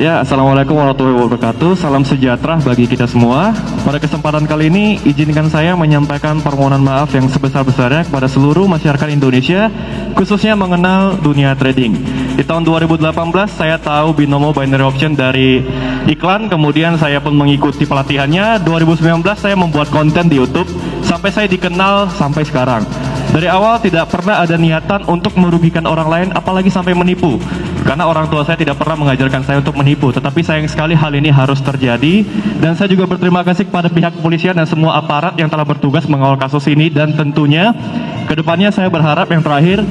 Ya, Assalamualaikum warahmatullahi wabarakatuh. Salam sejahtera bagi kita semua. Pada kesempatan kali ini, izinkan saya menyampaikan permohonan maaf yang sebesar-besarnya kepada seluruh masyarakat Indonesia, khususnya mengenal dunia trading. Di tahun 2018, saya tahu binomo binary option dari iklan, kemudian saya pun mengikuti pelatihannya. 2019, saya membuat konten di YouTube, sampai saya dikenal sampai sekarang. Dari awal tidak pernah ada niatan untuk merugikan orang lain, apalagi sampai menipu. Karena orang tua saya tidak pernah mengajarkan saya untuk menipu, tetapi sayang sekali hal ini harus terjadi. Dan saya juga berterima kasih kepada pihak kepolisian dan semua aparat yang telah bertugas mengawal kasus ini. Dan tentunya, ke depannya saya berharap yang terakhir,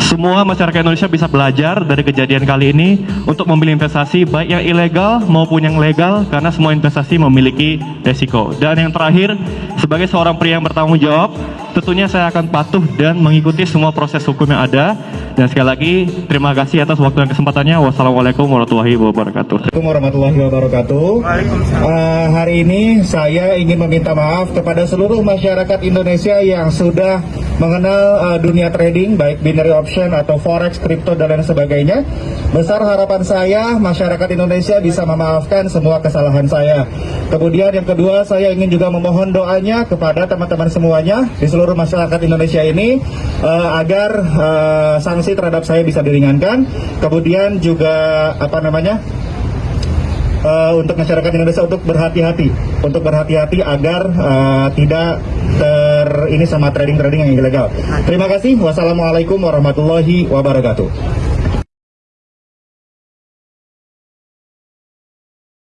semua masyarakat Indonesia bisa belajar dari kejadian kali ini untuk memilih investasi baik yang ilegal maupun yang legal karena semua investasi memiliki resiko. Dan yang terakhir, sebagai seorang pria yang bertanggung jawab, tentunya saya akan patuh dan mengikuti semua proses hukum yang ada. Dan sekali lagi, terima kasih atas waktu dan kesempatannya. Wassalamualaikum warahmatullahi wabarakatuh. Assalamualaikum warahmatullahi wabarakatuh. Uh, hari ini saya ingin meminta maaf kepada seluruh masyarakat Indonesia yang sudah mengenal uh, dunia trading, baik binary option atau forex, crypto dan lain sebagainya. Besar harapan saya masyarakat Indonesia bisa memaafkan semua kesalahan saya. Kemudian yang kedua, saya ingin juga memohon doanya kepada teman-teman semuanya di seluruh masyarakat Indonesia ini uh, agar uh, sanksi terhadap saya bisa diringankan. Kemudian juga apa namanya? uh, untuk masyarakat Indonesia untuk berhati-hati, untuk berhati-hati agar uh, tidak ter ini sama trading-trading yang ilegal. Terima kasih. Wassalamualaikum warahmatullahi wabarakatuh.